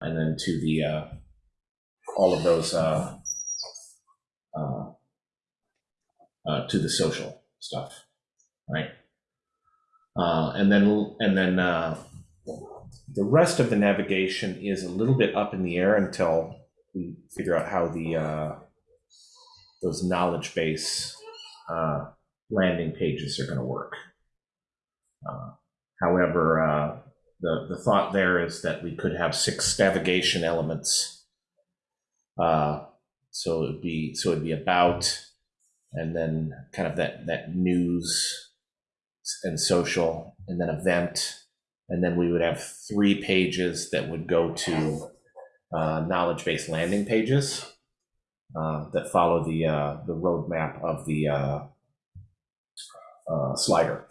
and then to the, uh, all of those, uh, uh, uh, to the social stuff, right? Uh, and then, and then, uh, the rest of the navigation is a little bit up in the air until we figure out how the, those knowledge base, landing pages are gonna work. Uh, However, the, the thought there is that we could have six navigation elements. Uh, so it would be, so it'd be about, and then kind of that, that news and social, and then event. And then we would have three pages that would go to uh, knowledge-based landing pages uh, that follow the, uh, the roadmap of the uh, uh, slider.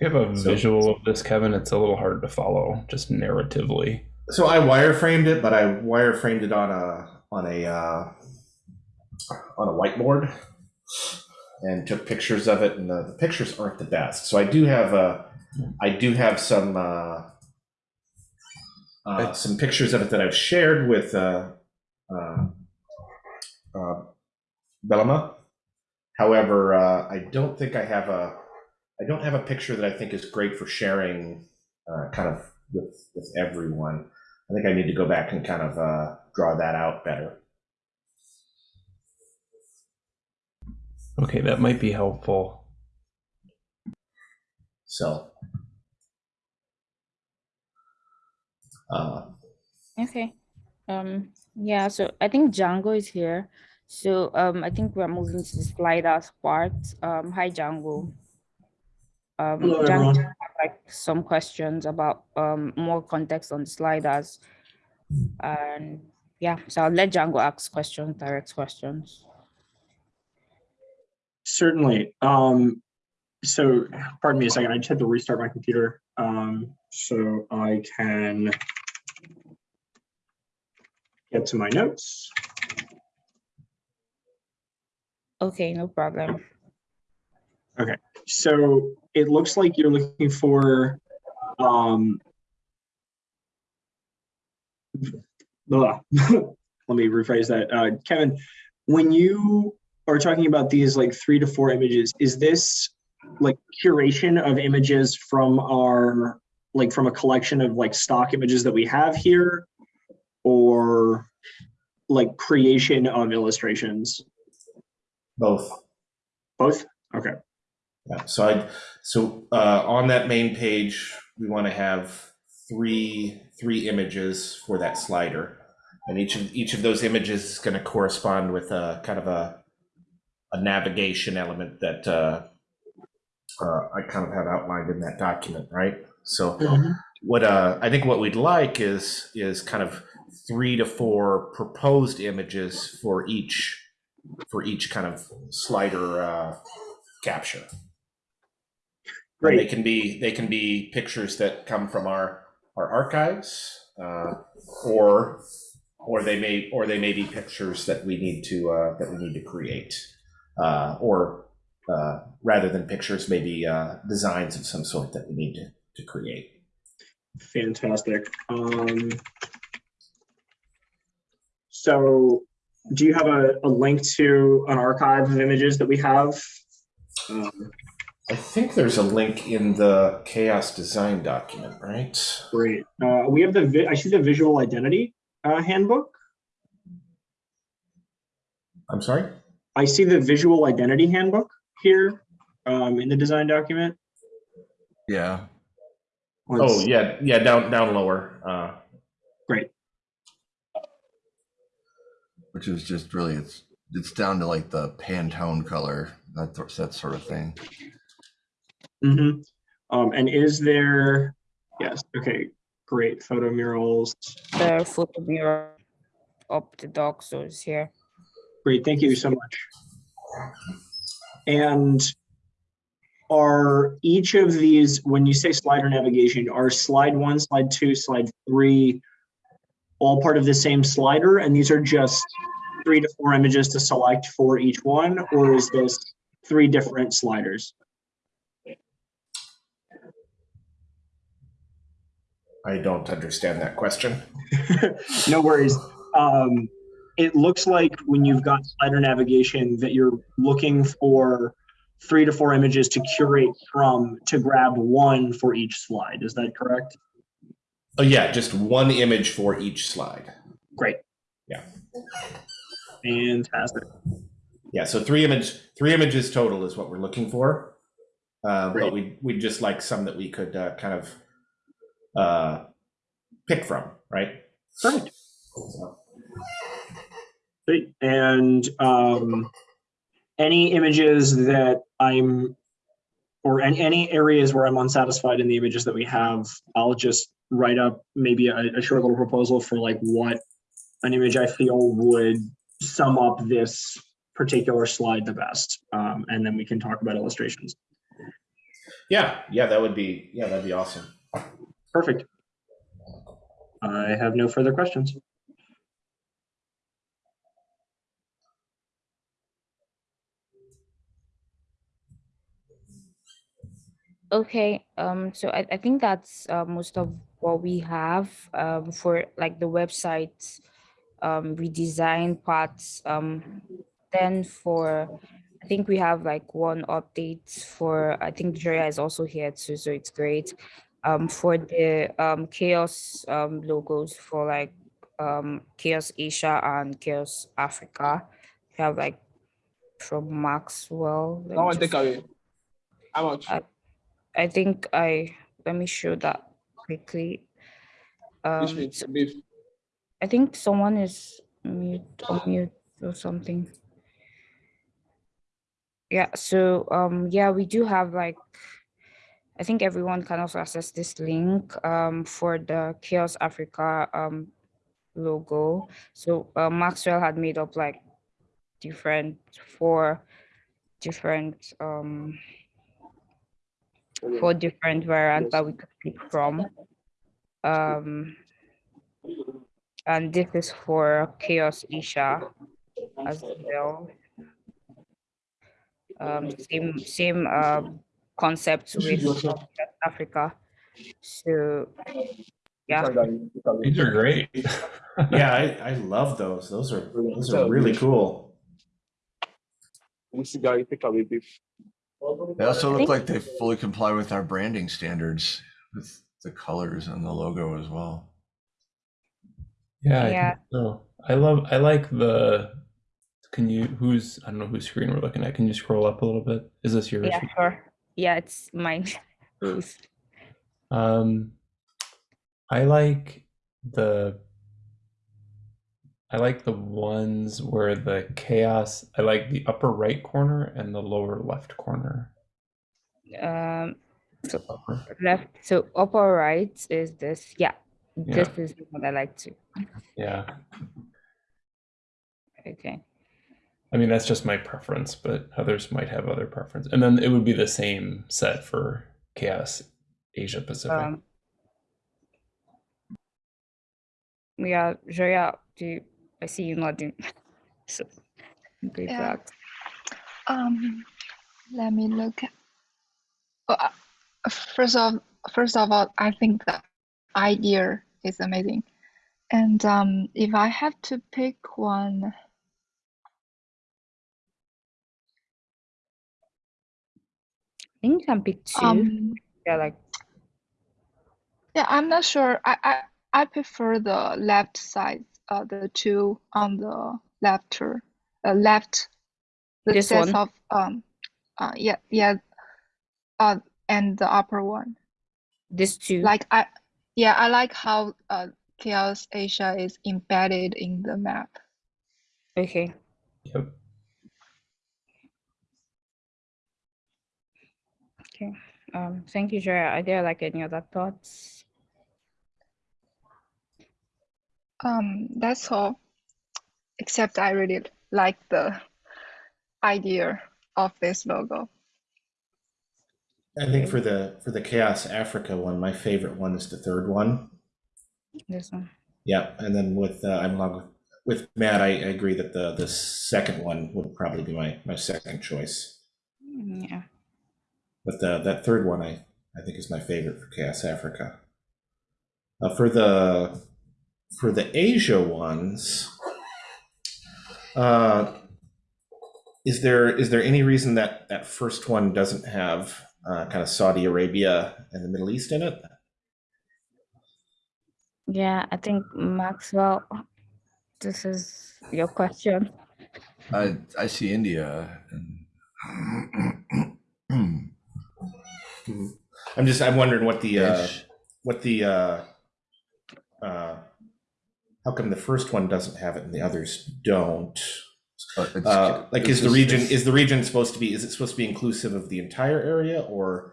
You have a So- visual of this, Kevin. It's a little hard to follow, just narratively. So I wireframed it, but I wireframed it on a on a uh, on a whiteboard and took pictures of it, and the, the pictures aren't the best. So I do have a I do have some uh, uh, some pictures of it that I've shared with uh, uh, uh, Bellama. However, uh, I don't think I have a I don't have a picture that I think is great for sharing uh, kind of with with everyone. I think I need to go back and kind of uh, draw that out better. Okay, that might be helpful. So, uh, Okay. Um, yeah, so I think Django is here. So um, I think we're moving to the sliders part. Um, hi, Django. Um, Hello, everyone. like some questions about um, more context on the sliders. And yeah, so I'll let Django ask questions, direct questions. Certainly. Um, so, pardon me a second. I just had to restart my computer um, so I can get to my notes. Okay, no problem. So it looks like you're looking for um, let me rephrase that. Uh, Kevin, when you are talking about these like three to four images, is this like curation of images from our like from a collection of like stock images that we have here or like creation of illustrations? both. Both? Okay. Yeah. So I so uh, on that main page, we want to have three three images for that slider, and each of each of those images is going to correspond with a kind of a a navigation element that uh, uh, I kind of have outlined in that document, right? So what uh, I think what we'd like is is kind of three to four proposed images for each for each kind of slider uh, capture. And they can be they can be pictures that come from our our archives, uh, or or they may or they may be pictures that we need to uh, that we need to create, uh, or uh, rather than pictures, maybe uh, designs of some sort that we need to to create. Fantastic. Um, so do you have a, a link to an archive of images that we have? Um, I think there's a link in the chaos design document, right? great. Uh, we have the, vi- I see the visual identity uh, handbook. I'm sorry. I see the visual identity handbook here um, in the design document. Yeah, Oh Let's- yeah, yeah, down down lower. Uh, Great. which is just really it's it's down to like the Pantone color that that sort of thing. Mhm. Um, and is there, yes, okay, great, photo murals. The photo mirror up the so it's here. Great, thank you so much. And are each of these, when you say slider navigation, are slide one, slide two, slide three, all part of the same slider? And these are just three to four images to select for each one? Or is this three different sliders? I don't understand that question. no worries. Um, it looks like when you've got slider navigation that you're looking for three to four images to curate from to grab one for each slide. Is that correct? Oh yeah, just one image for each slide. Great. Yeah. Fantastic. Yeah, so three image three images total is what we're looking for. Uh, but we we just like some that we could uh, kind of uh, pick from, right? Perfect. So, Great. And um, any images that I'm, or any, any areas where I'm unsatisfied in the images that we have, I'll just write up maybe a, a short little proposal for like what an image I feel would sum up this particular slide the best. Um, and then we can talk about illustrations. yeah, yeah, that would be yeah, that'd be awesome. Perfect. I have no further questions. Okay, um, so I, I think that's uh, most of what we have um, for like the website um, redesign parts. Um, then for, I think we have like one update for, I think Joya is also here too, so it's great. Um, for the um, Chaos um, logos for like um, Chaos Asia and Chaos Africa, we have like from Maxwell. Let me That just- take away. How much? Uh, I think I, let me show that quickly. Um, so. I think someone is mute, or mute or something. Yeah, so, um, yeah, we do have like, I think everyone can also access this link, um, for the Chaos Africa, um, logo. So, uh, Maxwell had made up like different, four different, um, four different variants that we could pick from. Um, and this is for Chaos Asia as well. Um, same same um concept with South Africa. So yeah, These are great. Yeah, I, I love those. Those are those are really cool. This guy take away beef. They also look like they fully comply with our branding standards with the colors and the logo as well. Yeah, I Yeah. think so. I love I like the can you who's I don't know whose screen we're looking at. Can you scroll up a little bit? Is this yours? yeah, sure. Yeah, it's mine. Um I like the I like the ones where the chaos I like the upper right corner and the lower left corner. Um, so Upper. left. So upper right is this. Yeah, Yeah. this is what I like to. Yeah. Okay. I mean that's just my preference, but others might have other preference. And then it would be the same set for chaos Asia Pacific. Um, yeah, Joya, do you, I see you nodding. so, great Yeah. that. Um, let me look. At, oh, uh, first of first of all, I think the idea is amazing, and um, if I have to pick one, think I'm pick two. um, yeah, like yeah, I'm not sure. I I I prefer the left side, uh, the two on the left, uh, left, the This sets one? of um, uh, yeah, yeah, uh, and the upper one. this two. like I yeah, I like how uh Chaos Asia is embedded in the map. okay. Yep. Okay. Um, thank you, Joya. Are there like any other thoughts? Um, that's all. Except I really like the idea of this logo. I think for the for the Chaos Africa one, my favorite one is the third one. This one. Yeah, and then with uh, I'm along with, with Matt, I, I agree that the the second one would probably be my my second choice. Mm, Yeah. But the that third one I I think is my favorite for Chaos Africa. Uh, for the for the Asia ones, uh, is there is there any reason that that first one doesn't have uh, kind of Saudi Arabia and the Middle East in it? Yeah, I think Maxwell, this is your question. I I see India and I'm just I'm wondering what the uh, what the uh, uh, how come the first one doesn't have it and the others don't? Uh, like, is the region is the region supposed to be is it supposed to be inclusive of the entire area or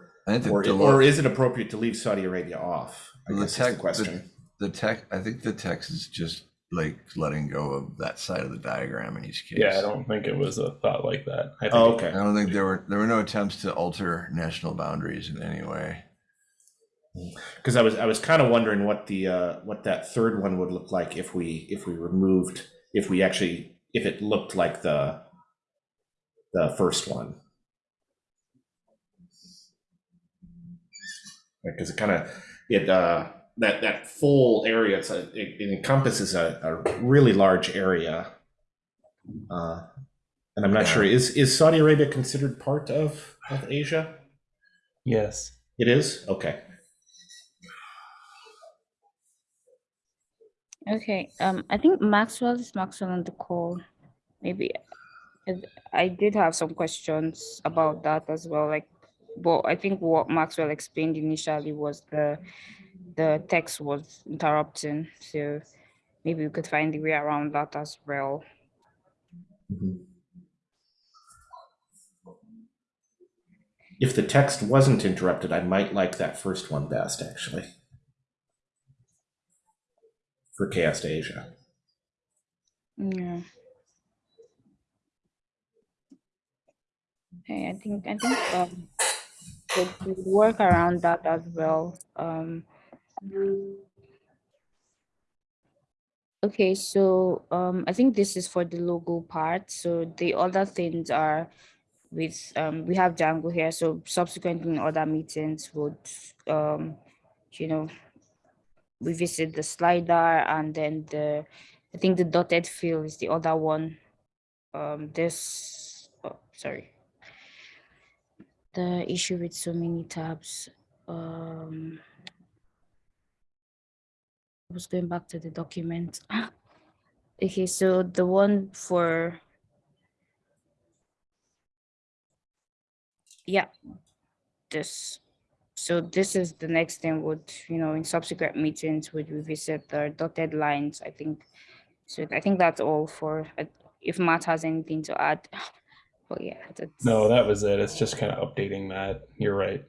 or the, or is it appropriate to leave Saudi Arabia off? I The guess tech- the the- question. the tech. I think the text is just like letting go of that side of the diagram in each case. Yeah, I don't think it was a thought like that. I think Oh, okay. I don't think there were there were no attempts to alter national boundaries in any way. Because I was I was kind of wondering what the uh, what that third one would look like if we if we removed if we actually if it looked like the the first one. Because it kind of it uh, that that full area it's a, it, it encompasses a, a really large area, uh, and I'm not Yeah. sure is is Saudi Arabia considered part of of Asia? yes. It is okay. Okay, um, I think Maxwell is Maxwell on the call. maybe I did have some questions about that as well. Like, but I think what Maxwell explained initially was the the text was interrupting, so maybe we could find a way around that as well. If the text wasn't interrupted, I might like that first one best, actually. For Chaos to Asia. Yeah. Okay, I think I think um could could work around that as well. Um okay, so um I think this is for the logo part. So the other things are with um we have Django here. So subsequently in other meetings would um you know revisit the slider and then the I think the dotted field is the other one. Um, this, oh, sorry. The issue with so many tabs. Um, I was going back to the document. okay, so the one for, yeah, this. So this is the next thing would, you know, in subsequent meetings would revisit the dotted lines, I think. So I think that's all for, uh, if Matt has anything to add. But yeah. No, that was it. It's just kind of updating that. You're right.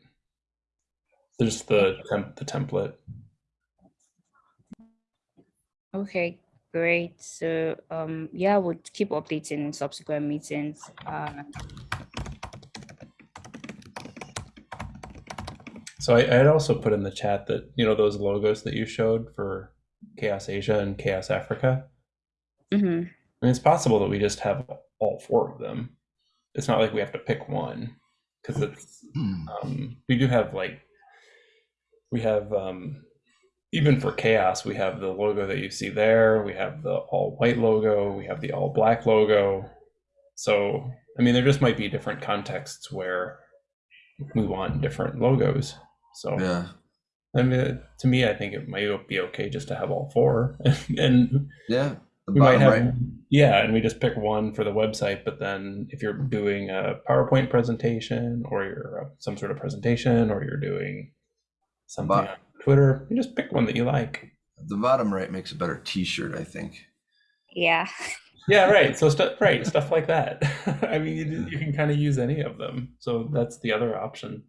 There's the the template. Okay, great. So, um, yeah, we'll keep updating in subsequent meetings. Uh, So I, I had also put in the chat that you know those logos that you showed for Chaos Asia and Chaos Africa. mhm. I mean, it's possible that we just have all four of them. It's not like we have to pick one because it's Hmm. um, we do have like we have um, even for chaos we have the logo that you see there we have the all white logo we have the all black logo so i mean there just might be different contexts where we want different logos so Yeah. i mean to me i think it might be okay just to have all four and Yeah. We might have right. yeah and we just pick one for the website but then if you're doing a powerpoint presentation or you're uh, some sort of presentation or you're doing something But- twitter you just pick one that you like The bottom right makes a better T-shirt, I think. Yeah. yeah right so stuff right stuff like that i mean you, you can kind of use any of them so that's the other option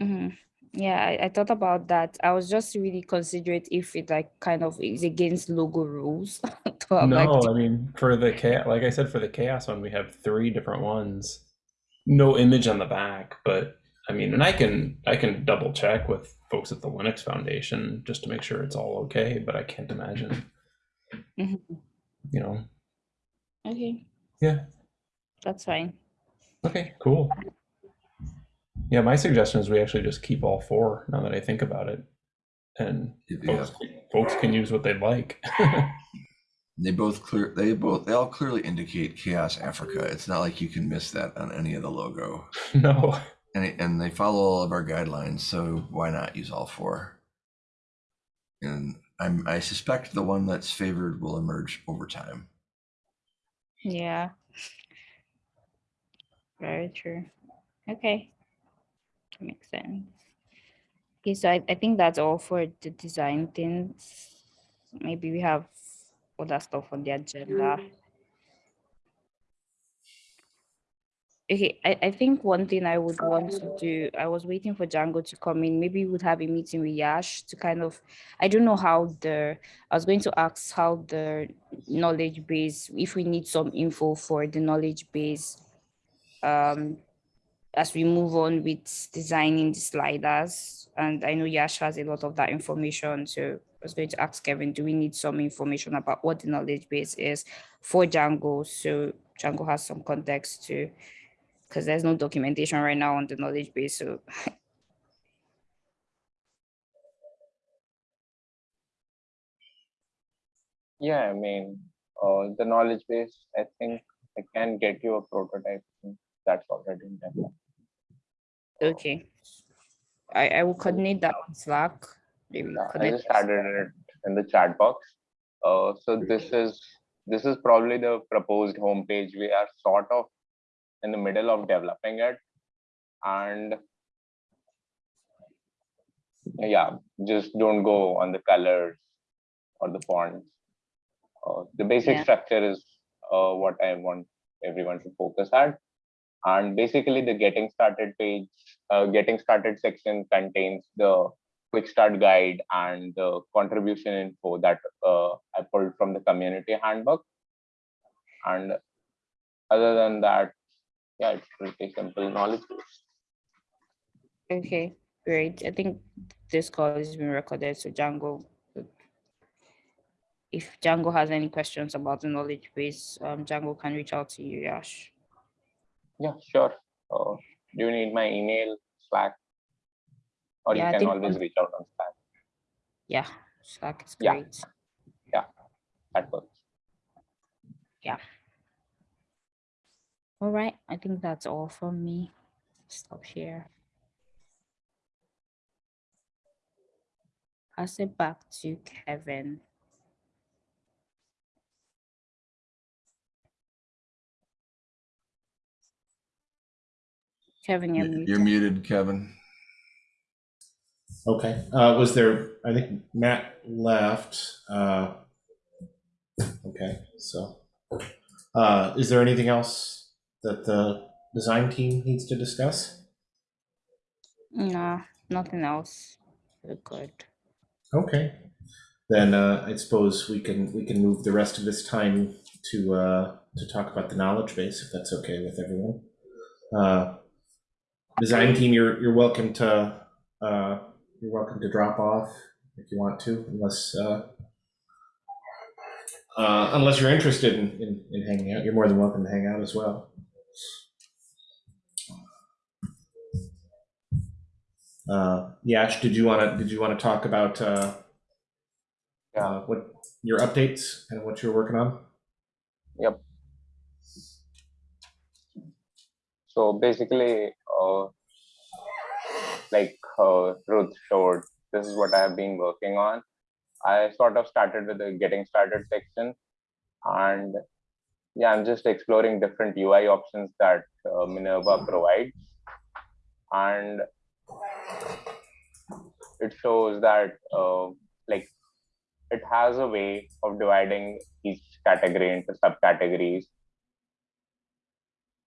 hmm Yeah, I, I thought about that. I was just really considerate if it like kind of is against logo rules. So I'm like, no i mean for the chaos like i said for the chaos one we have three different ones no image on the back but i mean and i can i can double check with folks at the linux foundation just to make sure it's all okay but i can't imagine Mhm. you know okay, yeah that's fine. okay cool Yeah, my suggestion is we actually just keep all four now that I think about it. And Yeah. folks, folks can use what they'd like. They both clear. They both. They all clearly indicate Chaos Africa. It's not like you can miss that on any of the logo. no. And it, and they follow all of our guidelines. So why not use all four? And I'm. I suspect the one that's favored will emerge over time. Yeah. Very true. Okay. Makes sense. Okay, so I, I think that's all for the design things. Maybe we have other stuff on the agenda. Mm. Okay, I, I think one thing I would want to do, I was waiting for Django to come in. Maybe we would have a meeting with Yash to kind of, I don't know how the, I was going to ask how the knowledge base, if we need some info for the knowledge base, um, as we move on with designing the sliders. And I know Yash has a lot of that information. So I was going to ask Kevin, do we need some information about what the knowledge base is for Django? So Django has some context to, because there's no documentation right now on the knowledge base. So Yeah, I mean, uh, the knowledge base, I think I can get you a prototype. That's already in development. Okay. I, I will coordinate that on Slack. Maybe Yeah, I just added it in the chat box. Uh, so this is this is probably the proposed homepage. We are sort of in the middle of developing it, and yeah, just don't go on the colors or the fonts. Uh, the basic Yeah. structure is uh, what I want everyone to focus at. And basically the getting started page, uh, getting started section contains the quick start guide and the contribution info that uh, I pulled from the community handbook. And other than that, yeah, it's pretty simple knowledge base. Okay, great. I think this call is being recorded, so Django. If Django has any questions about the knowledge base, um, Django can reach out to you, Yash. Yeah, sure. Uh, do you need my email, Slack? Or Yeah, you can always reach out on Slack. Yeah, Slack is great. Yeah. great. That works. All right, I think that's all from me. Stop here. Pass it back to Kevin. Kevin, you're You're, you're muted. muted, Kevin. Okay, uh, was there, I think Matt left, uh, okay, so, uh, is there anything else that the design team needs to discuss? No, nothing else. We're good. Okay, then, uh, I suppose we can, we can move the rest of this time to, uh, to talk about the knowledge base, if that's okay with everyone. Uh, Design team, you're, you're welcome to, uh, you're welcome to drop off if you want to, unless, uh, uh, unless you're interested in, in, in hanging out, you're more than welcome to hang out as well. Uh, Yash, did you want to, did you want to talk about, uh, uh, what, your updates and what you're working on? Yep. So basically, uh, like uh, Ruth showed, this is what I have been working on. I sort of started with the getting started section, and yeah, I'm just exploring different UI options that uh, Minerva provides, and it shows that uh, like it has a way of dividing each category into subcategories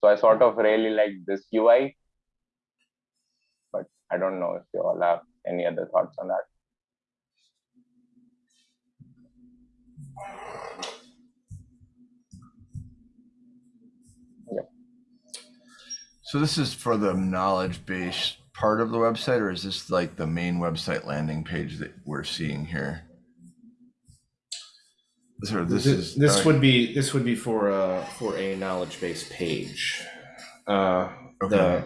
so I sort of really like this UI, but I don't know if you all have any other thoughts on that. So this is for the knowledge base part of the website, or is this like the main website landing page that we're seeing here? Of this is This uh, would be, this would be for, uh, for a knowledge base page. Uh, the, Okay.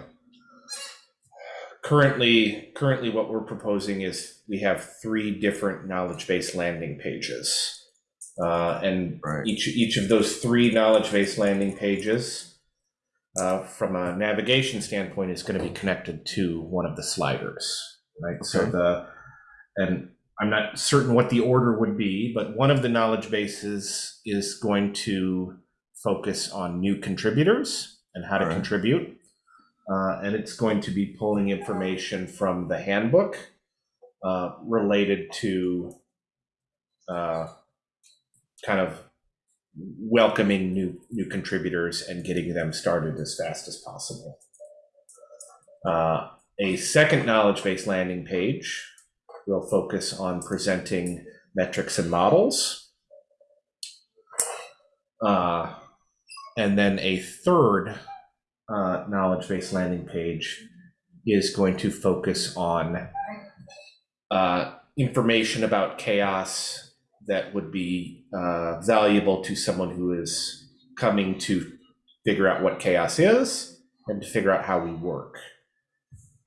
currently, currently what we're proposing is we have three different knowledge base landing pages. Uh, and Right. each, each of those three knowledge base landing pages, uh, from a navigation standpoint, is going to be connected to one of the sliders, right? So the, and I'm not certain what the order would be, but one of the knowledge bases is going to focus on new contributors and how to Right. contribute. Uh, and it's going to be pulling information from the handbook uh, related to uh, kind of welcoming new new contributors and getting them started as fast as possible. Uh, a second knowledge base landing page will focus on presenting metrics and models. Uh, and then a third uh, knowledge base landing page is going to focus on uh, information about chaos that would be uh, valuable to someone who is coming to figure out what chaos is and to figure out how we work.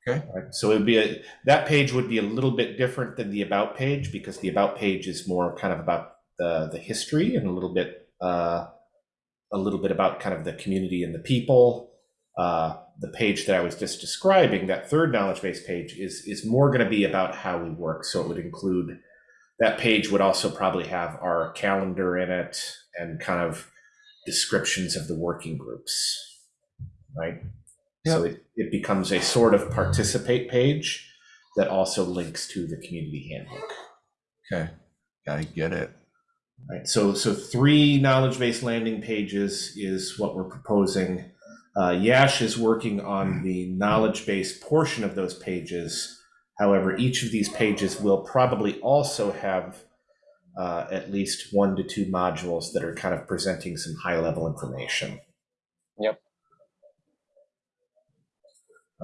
Okay. Right, So it would be a, that page would be a little bit different than the about page because the about page is more kind of about the the history and a little bit uh, a little bit about kind of the community and the people. Uh, the page that I was just describing, that third knowledge base page, is is more going to be about how we work. So it would include that page would also probably have our calendar in it and kind of descriptions of the working groups, right? So it, it becomes a sort of participate page that also links to the community handbook. Okay. I get it. Right, so so three knowledge-based landing pages is what we're proposing. Uh, Yash is working on the knowledge-based portion of those pages. However, each of these pages will probably also have uh, at least one to two modules that are kind of presenting some high-level information. Yep.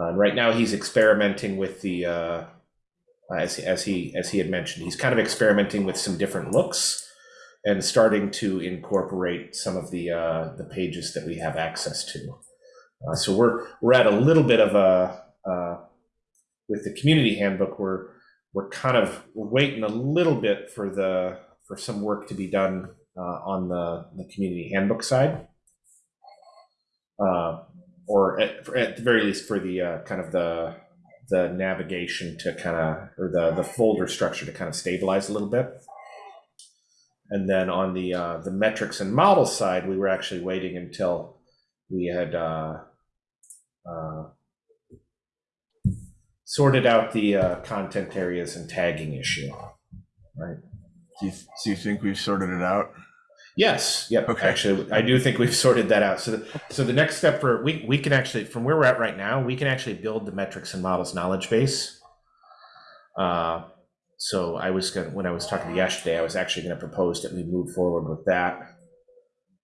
Uh, right now, he's experimenting with the, uh, as as he as he had mentioned, he's kind of experimenting with some different looks and starting to incorporate some of the uh, the pages that we have access to. Uh, so we're we're at a little bit of a uh, with the community handbook. We're we're kind of waiting a little bit for the for some work to be done uh, on the the community handbook side, uh, or at, at the very least for the uh, kind of the the navigation to kind of or the the folder structure to kind of stabilize a little bit. And then on the uh, the metrics and model side, we were actually waiting until we had uh, uh, sorted out the uh, content areas and tagging issue. Right. Do you, do you think we've sorted it out? Yes. Yep. Okay. Actually, I do think we've sorted that out. So, the, so the next step for we we can actually from where we're at right now, we can actually build the metrics and models knowledge base. Uh, so I was going to when I was talking to Yash today, I was actually going to propose that we move forward with that.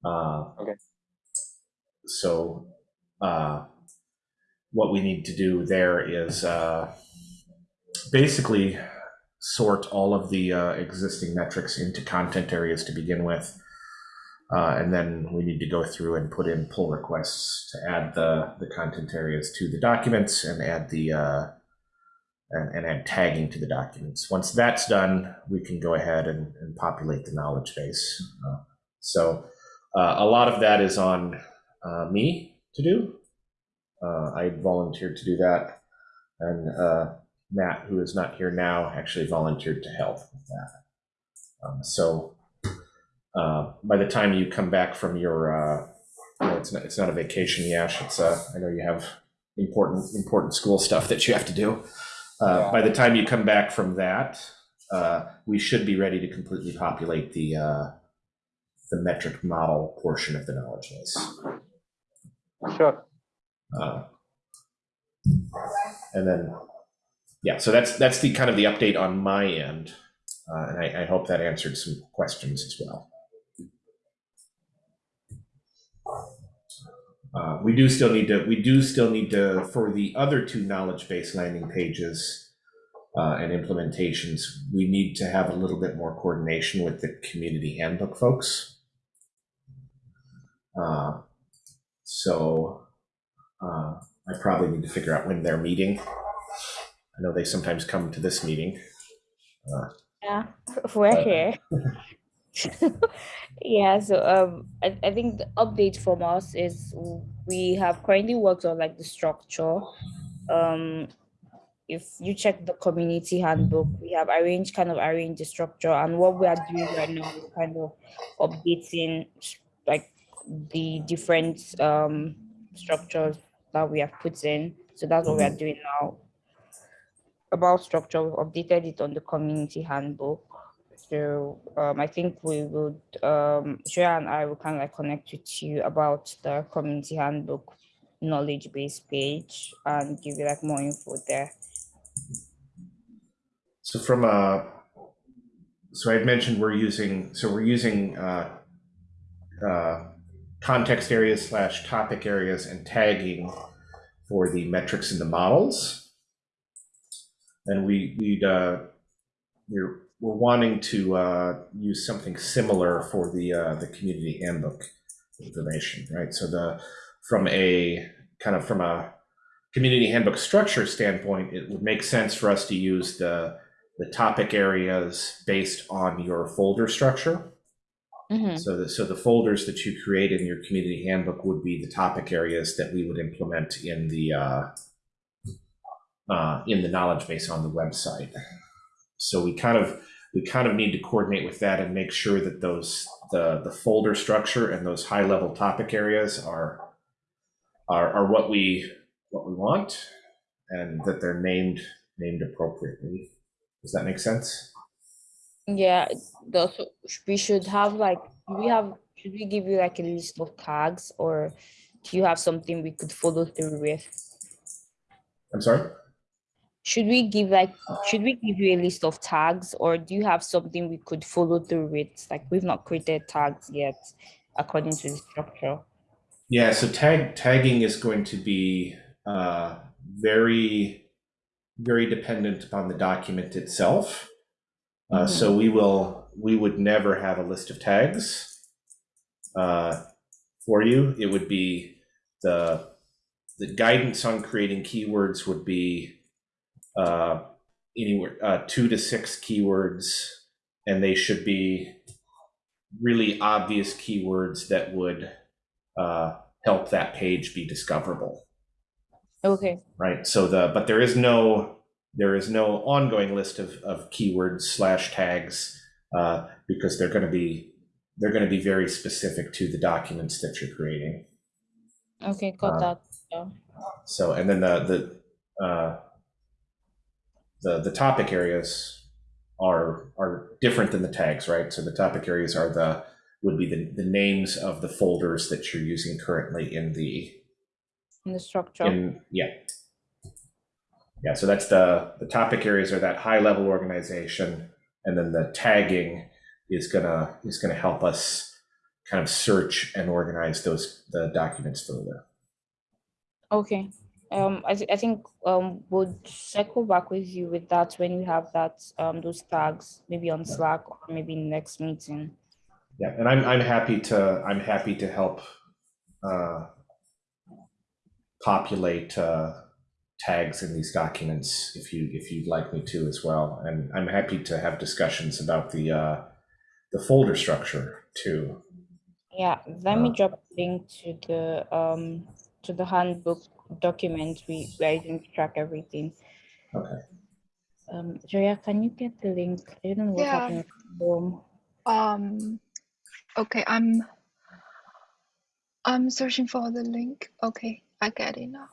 Uh, Okay. So, uh, what we need to do there is uh, basically sort all of the uh, existing metrics into content areas to begin with. Uh, and then we need to go through and put in pull requests to add the, the content areas to the documents and add the uh, and, and add tagging to the documents. Once that's done, we can go ahead and, and populate the knowledge base. Uh, so uh, a lot of that is on me to do. Uh, I volunteered to do that, and uh, Matt, who is not here now, actually volunteered to help with that. Um, so uh, by the time you come back from your, uh, you know, it's not it's not a vacation, Yash. It's uh, I know you have important important school stuff that you have to do. Uh, Yeah. By the time you come back from that, uh, we should be ready to completely populate the uh, the metric model portion of the knowledge base. Sure. Uh, and then, yeah, so that's that's the kind of the update on my end, uh, and I, I hope that answered some questions as well. Uh, we do still need to we do still need to for the other two knowledge base landing pages uh, and implementations we need to have a little bit more coordination with the community handbook folks. Uh, so uh, I probably need to figure out when they're meeting I know they sometimes come to this meeting. Yeah, we're But- here. Yeah, so um, I, I think the update from us is we have currently worked on like the structure. Um, if you check the community handbook, we have arranged kind of arranged the structure, and what we are doing right now is kind of updating like the different um structures that we have put in. So that's what we are doing now. About structure, we've updated it on the community handbook. So um, I think we would, um, Shreya and I will kind of like connect with you about the community handbook knowledge base page and give you like more info there. So from a, so I'd mentioned we're using, so we're using uh, uh, context areas slash topic areas and tagging for the metrics and the models. And we, we'd, uh, we're, we're wanting to uh, use something similar for the, uh, the community handbook information, right? So the, from a, kind of from a community handbook structure standpoint, it would make sense for us to use the, the topic areas based on your folder structure. Mhm. So the, so the folders that you create in your community handbook would be the topic areas that we would implement in the, uh, uh, in the knowledge base on the website. So we kind of, we kind of need to coordinate with that and make sure that those, the, the folder structure and those high level topic areas are, are, are what we, what we want and that they're named, named appropriately. Does that make sense? Yeah, the, so we should have like, we have, should we give you like a list of tags or do you have something we could follow through with? I'm sorry? Should we give like, should we give you a list of tags or do you have something we could follow through with? Like we've not created tags yet according to the structure. Yeah, so tag tagging is going to be uh, very, very dependent upon the document itself. Uh, So we will, we would never have a list of tags uh, for you. It would be the the guidance on creating keywords would be uh, anywhere uh, two to six keywords, and they should be really obvious keywords that would uh, help that page be discoverable, Okay, right? So the but there is no there is no ongoing list of, of keywords slash tags uh, because they're going to be they're going to be very specific to the documents that you're creating. okay, got Uh, that. Yeah. So and then the the uh, the the topic areas are are different than the tags, right? So the topic areas are the would be the, the names of the folders that you're using currently in the In the structure. in yeah yeah so that's the the topic areas are that high level organization and then the tagging is gonna is gonna help us kind of search and organize those the documents further. Okay, um, I, thi- I think, um, we'll circle back with you with that when we have that, um, those tags, maybe on Slack or maybe next meeting. yeah and i'm i'm happy to i'm happy to help uh populate uh tags in these documents if you if you'd like me to as well and i'm happy to have discussions about the uh the folder structure too Yeah, let me Uh, drop a link to the, um, to the handbook document we, we are using to track everything. Okay. Um, Joya, can you get the link? I don't know what's Yeah. happening. with Um, okay, I'm I'm searching for the link. Okay, I get it now.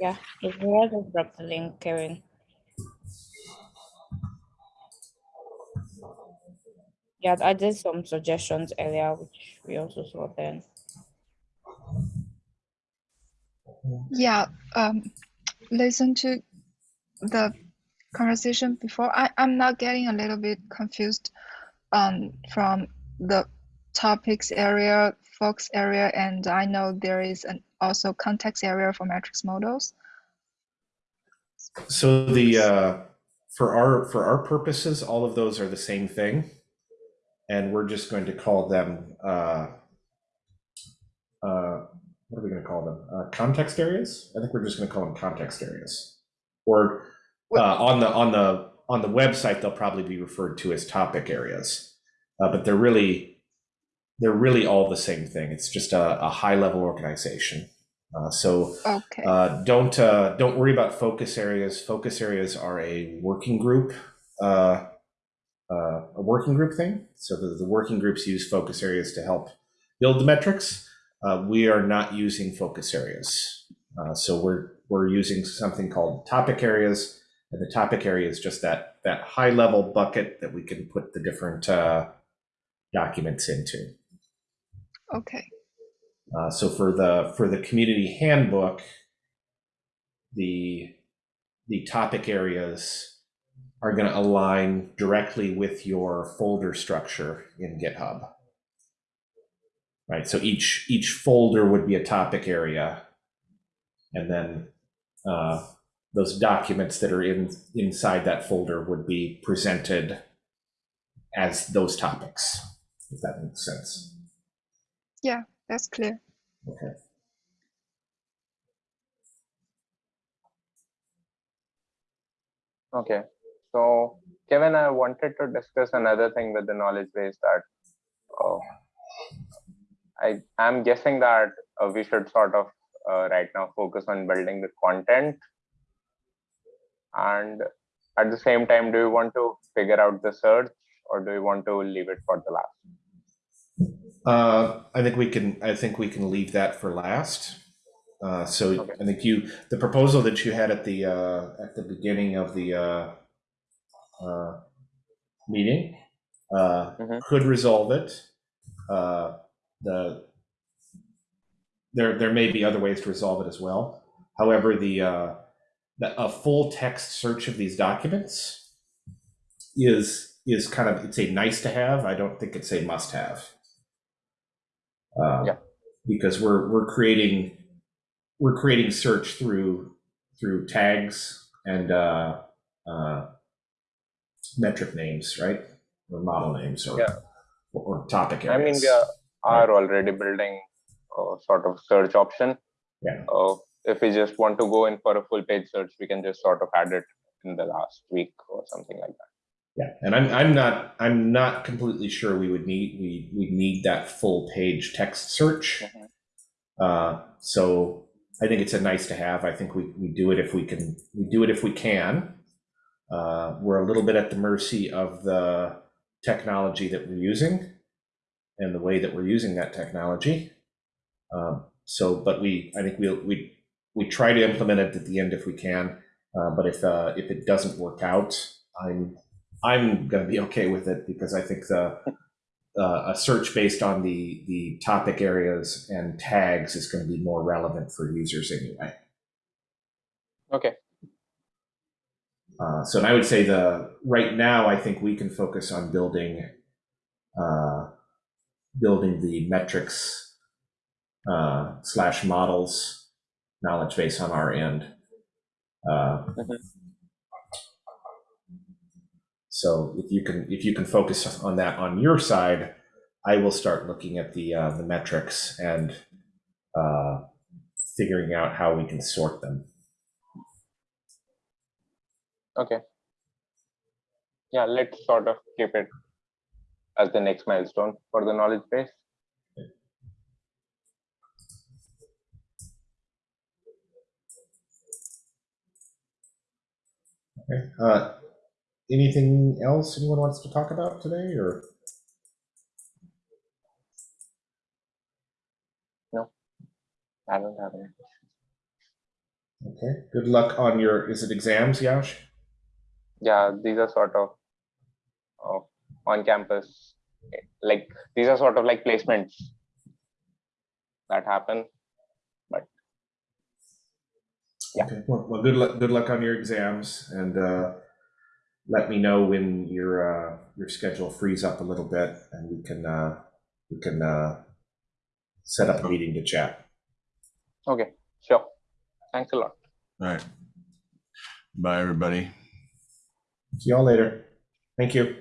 Yeah, if Joya just drop the link, Karen. Yeah, I did some suggestions earlier, which we also saw then. Yeah, um, listen to the conversation before. I, I'm not getting a little bit confused um, from the topics area, focus area, and I know there is an also context area for metrics models. So the uh, for our for our purposes, all of those are the same thing. and we're just going to call them, uh, uh, what are we going to call them? Uh, context areas? I think we're just going to call them context areas. Or uh, on the on the on the website, they'll probably be referred to as topic areas, uh, but they're really they're really all the same thing. It's just a, a high level organization. Uh, so Okay. uh, don't uh, don't worry about focus areas. Focus areas are a working group, uh, uh, a working group thing. So the, the working groups use focus areas to help build the metrics. Uh, we are not using focus areas. Uh, so we're we're using something called topic areas, and the topic area is just that that high level bucket that we can put the different uh, documents into. Okay. Uh, so for the for the community handbook, the the topic areas are going to align directly with your folder structure in GitHub. Right. So each each folder would be a topic area, and then uh, those documents that are in inside that folder would be presented as those topics. If that makes sense. Yeah, that's clear. Okay. Okay. So, Kevin, I wanted to discuss another thing with the knowledge base that uh, I am guessing that uh, we should sort of uh, right now focus on building the content. And at the same time, do you want to figure out the search or do you want to leave it for the last? Uh, I think we can. I think we can leave that for last. Uh, so Okay. I think you, the proposal that you had at the uh, at the beginning of the uh, uh, meeting uh, Mhm. could resolve it. Uh, the there there may be other ways to resolve it as well. However, the uh, the a full text search of these documents is is kind of it's a nice to have. I don't think it's a must have. Uh, Yeah. Because we're we're creating we're creating search through through tags and uh, uh, metric names, right? Or model names or Yeah. or topic I mean, we are, are already building a sort of search option. Yeah. Uh, if we just want to go in for a full page search, we can just sort of add it in the last week or something like that. Yeah, and I'm I'm not I'm not completely sure we would need we we need that full page text search. Mhm. Uh, so I think it's a nice to have. I think we we do it if we can we do it if we can. Uh, we're a little bit at the mercy of the technology that we're using and the way that we're using that technology. Um, so, but we I think we we we try to implement it at the end if we can. Uh, but if uh, if it doesn't work out, I'm I'm going to be okay with it because I think the uh, a search based on the the topic areas and tags is going to be more relevant for users anyway. Okay. Uh, so, and I would say the right now, I think we can focus on building uh, building the metrics uh, slash models knowledge base on our end. Uh, Mhm. So if you can if you can focus on that on your side, I will start looking at the uh, the metrics and uh, figuring out how we can sort them. Okay. Yeah, let's sort of keep it as the next milestone for the knowledge base. Okay. Uh, anything else anyone wants to talk about today, or No, I don't have any. okay? Good luck on your is it exams, Yash? Yeah, these are sort of uh, on campus, like these are sort of like placements that happen. But yeah. Okay. Well, well, good luck. Good luck on your exams, and uh, let me know when your uh, your schedule frees up a little bit, and we can uh, we can uh, set up a meeting to chat. Okay, sure. Thanks a lot. All right. Bye, everybody. See y'all later. Thank you.